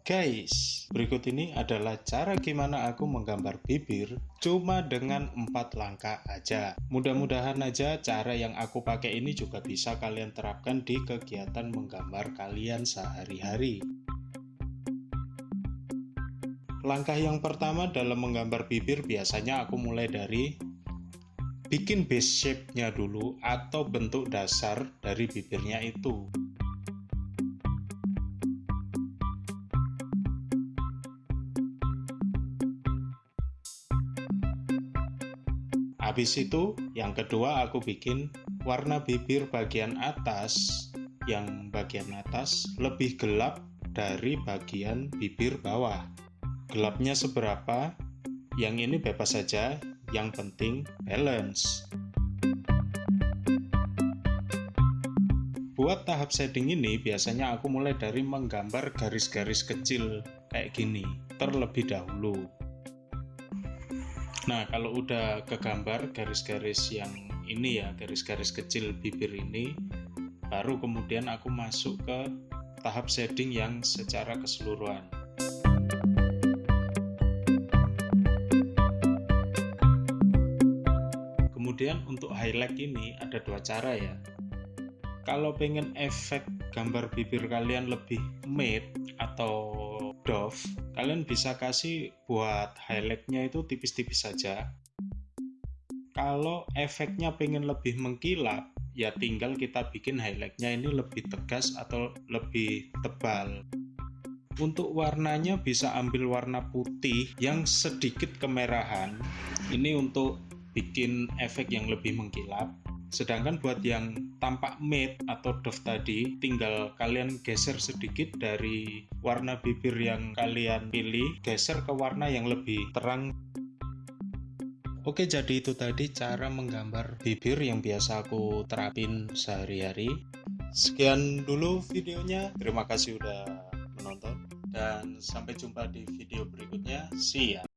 Guys, berikut ini adalah cara gimana aku menggambar bibir cuma dengan empat langkah aja. Mudah-mudahan aja cara yang aku pakai ini juga bisa kalian terapkan di kegiatan menggambar kalian sehari-hari. Langkah yang pertama dalam menggambar bibir biasanya aku mulai dari bikin base shape-nya dulu atau bentuk dasar dari bibirnya itu. Habis itu, yang kedua aku bikin warna bibir bagian atas yang bagian atas lebih gelap dari bagian bibir bawah. Gelapnya seberapa? Yang ini bebas saja, yang penting balance. Buat tahap shading ini biasanya aku mulai dari menggambar garis-garis kecil kayak gini terlebih dahulu. Nah, kalau udah kegambar garis-garis yang ini ya, garis-garis kecil bibir ini, baru kemudian aku masuk ke tahap shading yang secara keseluruhan. Kemudian untuk highlight ini ada dua cara ya. Kalau pengen efek gambar bibir kalian lebih matte atau doff, kalian bisa kasih buat highlightnya itu tipis-tipis saja. Kalau efeknya pengen lebih mengkilap, ya tinggal kita bikin highlightnya ini lebih tegas atau lebih tebal. Untuk warnanya bisa ambil warna putih yang sedikit kemerahan. Ini untuk bikin efek yang lebih mengkilap. Sedangkan buat yang tampak matte atau doff tadi, tinggal kalian geser sedikit dari warna bibir yang kalian pilih, geser ke warna yang lebih terang. Oke, jadi itu tadi cara menggambar bibir yang biasa aku terapin sehari-hari. Sekian dulu videonya. Terima kasih udah menonton dan sampai jumpa di video berikutnya. See ya.